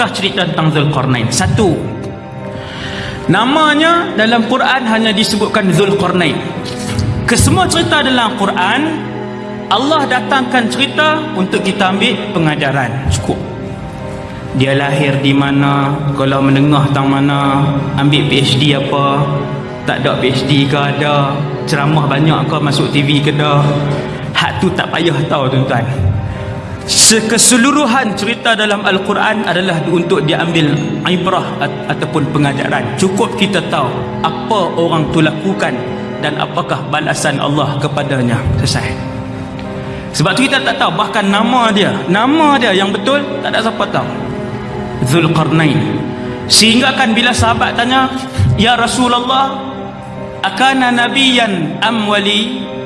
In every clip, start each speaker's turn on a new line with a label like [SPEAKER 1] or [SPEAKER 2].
[SPEAKER 1] apakah cerita tentang Zulkarnain? Satu. Namanya dalam Quran hanya disebutkan Zulkarnain. Kesemua cerita dalam Quran Allah datangkan cerita untuk kita ambil pengajaran. Cukup. Dia lahir di mana kalau menengah tang mana ambil PhD apa tak ada PhD ke ada ceramah banyak ke masuk TV ke dah hak tu tak payah tahu tuan-tuan keseluruhan cerita dalam Al-Quran adalah untuk diambil ibrah ataupun pengajaran. Cukup kita tahu apa orang tu lakukan dan apakah balasan Allah kepadanya. Selesai. Sebab tu kita tak tahu bahkan nama dia. Nama dia yang betul tak ada siapa tahu. Zulkarnain. Sehingga kan bila sahabat tanya Ya Rasulullah akana nabiyan am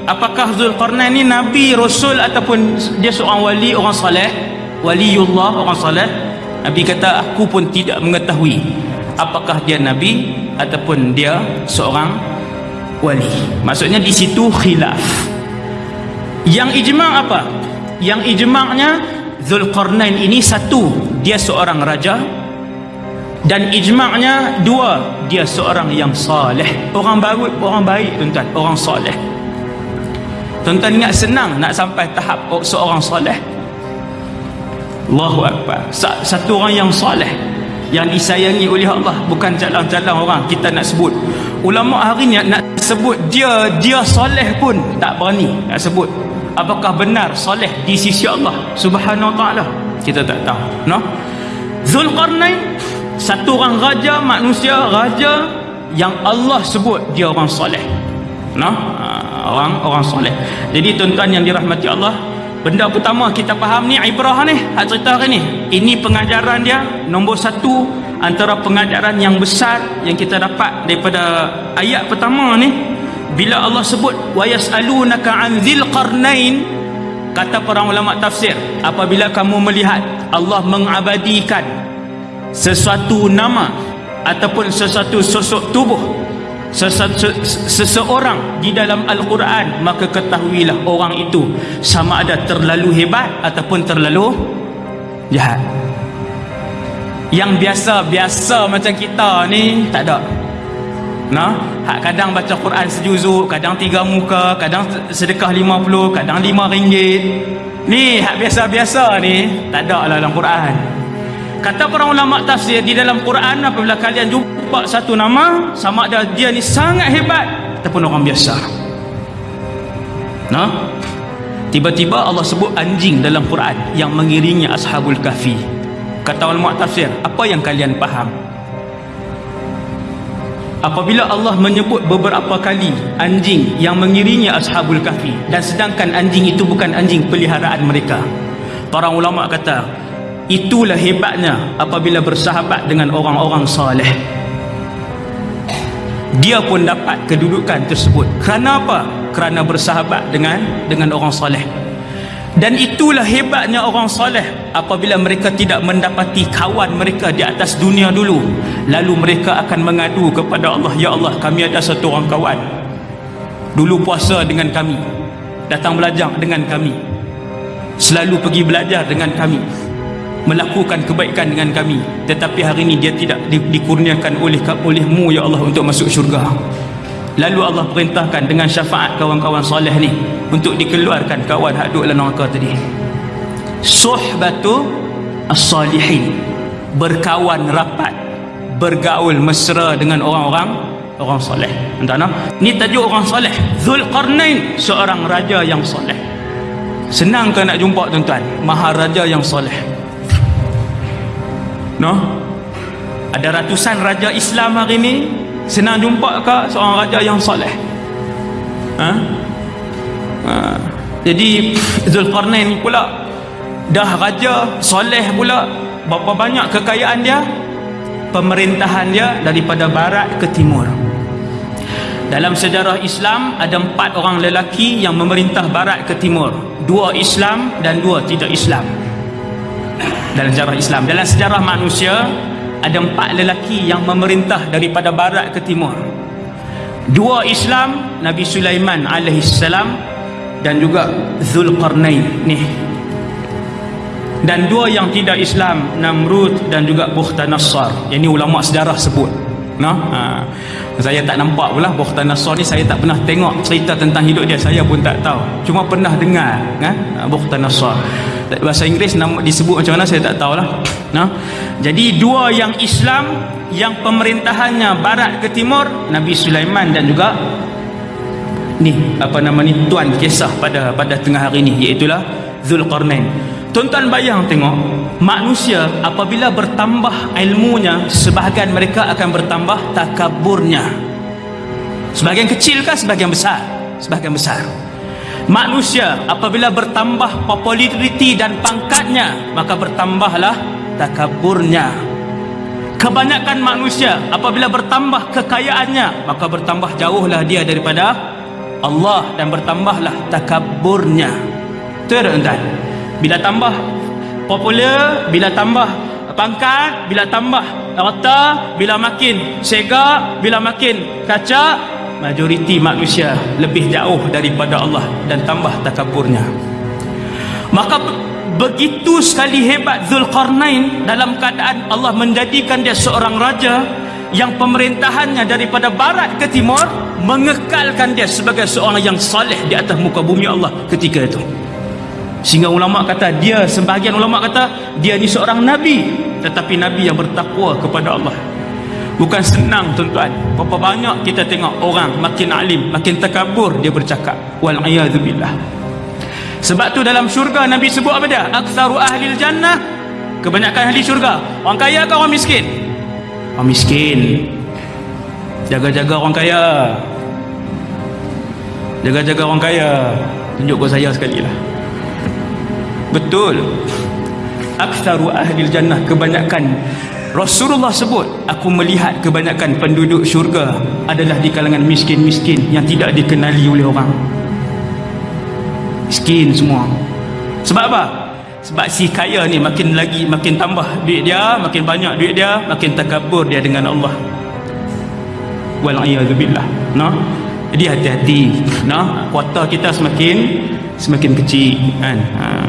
[SPEAKER 1] apakah Zulkarnain ni nabi rasul ataupun dia seorang wali orang saleh? Waliullah orang saleh. Nabi kata aku pun tidak mengetahui apakah dia nabi ataupun dia seorang wali. Maksudnya di situ khilaf. Yang ijma' apa? Yang ijma'nya Zulkarnain ini satu dia seorang raja. Dan ijma'nya dua dia seorang yang saleh. Orang baru orang baik tuan-tuan. Orang saleh Tuan-tuan ingat senang nak sampai tahap seorang soleh. Allahu Akbar. Satu orang yang soleh. Yang disayangi oleh Allah. Bukan jalan-jalan orang kita nak sebut. Ulama hari ni nak sebut dia dia soleh pun tak berani nak sebut. Apakah benar soleh di sisi Allah subhanahu wa ta'ala. Kita tak tahu. No? Zulkarnain. Satu orang raja manusia. Raja yang Allah sebut dia orang soleh. No? orang orang soleh. Jadi tuan-tuan yang dirahmati Allah, benda pertama kita faham ni ibrah ni, hak cerita hari ni. Ini pengajaran dia nombor satu antara pengajaran yang besar yang kita dapat daripada ayat pertama ni bila Allah sebut wa yasalunaka an dzil qarnain kata para ulama tafsir apabila kamu melihat Allah mengabadikan sesuatu nama ataupun sesuatu sosok tubuh seseorang di dalam Al-Quran maka ketahuilah orang itu sama ada terlalu hebat ataupun terlalu jahat. Yang biasa-biasa macam kita ni tak ada. Nah hak kadang baca Quran sejuzuk kadang tiga muka kadang sedekah lima puluh kadang lima ringgit. Ni hak biasa-biasa ni tak ada lah dalam Quran kata para ulama tafsir di dalam Quran apabila kalian jumpa satu nama sama ada dia ni sangat hebat ataupun orang biasa. Nah? Tiba-tiba Allah sebut anjing dalam Quran yang mengiringi ashabul kahfi. Kata ulama tafsir apa yang kalian faham? Apabila Allah menyebut beberapa kali anjing yang mengiringi ashabul kahfi dan sedangkan anjing itu bukan anjing peliharaan mereka. Para ulama kata itulah hebatnya apabila bersahabat dengan orang-orang saleh. Dia pun dapat kedudukan tersebut. Kerana apa? kerana bersahabat dengan dengan orang soleh dan itulah hebatnya orang soleh apabila mereka tidak mendapati kawan mereka di atas dunia dulu. Lalu mereka akan mengadu kepada Allah Ya Allah kami ada satu orang kawan. Dulu puasa dengan kami. Datang belajar dengan kami. Selalu pergi belajar dengan kami melakukan kebaikan dengan kami tetapi hari ini dia tidak di, dikurniakan oleh olehmu ya Allah untuk masuk syurga. Lalu Allah perintahkan dengan syafaat kawan-kawan soleh ni untuk dikeluarkan kawan duduk dalam neraka tadi. Suhbatu as-salihin berkawan rapat bergaul mesra dengan orang-orang orang soleh. Entah nak? Ni tajuk orang soleh. Zulkarnain seorang raja yang soleh. Senang ke nak jumpa tuan-tuan? Maharaja yang soleh no? Ada ratusan raja Islam hari ni senang jumpa ke seorang raja yang soleh. Ha? ha. jadi Zulkarnain pula dah raja soleh pula. Berapa banyak kekayaan dia? Pemerintahan dia daripada barat ke timur. Dalam sejarah Islam ada empat orang lelaki yang memerintah barat ke timur. Dua Islam dan dua tidak Islam dalam sejarah Islam dalam sejarah manusia ada empat lelaki yang memerintah daripada barat ke timur dua Islam Nabi Sulaiman alaihissalam dan juga Zulkarnain ni dan dua yang tidak Islam Namrud dan juga Bukhtanasar yang ini ulama sejarah sebut no? ha. saya tak nampak pula Bukhtanasar ni saya tak pernah tengok cerita tentang hidup dia saya pun tak tahu cuma pernah dengar kan? Bukhtanasar bahasa Inggeris nama disebut macam mana saya tak tahulah no? jadi dua yang Islam yang pemerintahannya barat ke timur Nabi Sulaiman dan juga ni apa nama ni tuan kisah pada pada tengah hari ni iaitulah Zulkarnain Tuan-tuan bayang tengok manusia apabila bertambah ilmunya sebahagian mereka akan bertambah takaburnya. Sebahagian kecil kah sebahagian besar? Sebahagian besar. Manusia apabila bertambah populariti dan pangkatnya maka bertambahlah takaburnya. Kebanyakan manusia apabila bertambah kekayaannya maka bertambah jauhlah dia daripada Allah dan bertambahlah takaburnya. Tuan-tuan, bila tambah popular bila tambah pangkat bila tambah rata bila makin sega bila makin kaca majoriti manusia lebih jauh daripada Allah dan tambah takaburnya maka begitu sekali hebat Zulkarnain dalam keadaan Allah menjadikan dia seorang raja yang pemerintahannya daripada barat ke timur mengekalkan dia sebagai seorang yang saleh di atas muka bumi Allah ketika itu Sehingga ulama kata dia sebahagian ulama kata dia ni seorang nabi tetapi nabi yang bertakwa kepada Allah. Bukan senang tuan-tuan. Berapa banyak kita tengok orang makin alim, makin takabur dia bercakap. Wal billah. Sebab tu dalam syurga Nabi sebut apa dia? Aktsaru ahli jannah kebanyakan ahli syurga. Orang kaya ke orang miskin? Orang miskin. Jaga-jaga orang kaya. Jaga-jaga orang kaya. Tunjuk ke saya sekali lah betul aktsaru ahli jannah kebanyakan Rasulullah sebut aku melihat kebanyakan penduduk syurga adalah di kalangan miskin-miskin yang tidak dikenali oleh orang miskin semua sebab apa? sebab si kaya ni makin lagi makin tambah duit dia makin banyak duit dia makin takabur dia dengan Allah wal'ayyadzubillah no? jadi hati-hati no? kuota kita semakin semakin kecil kan ha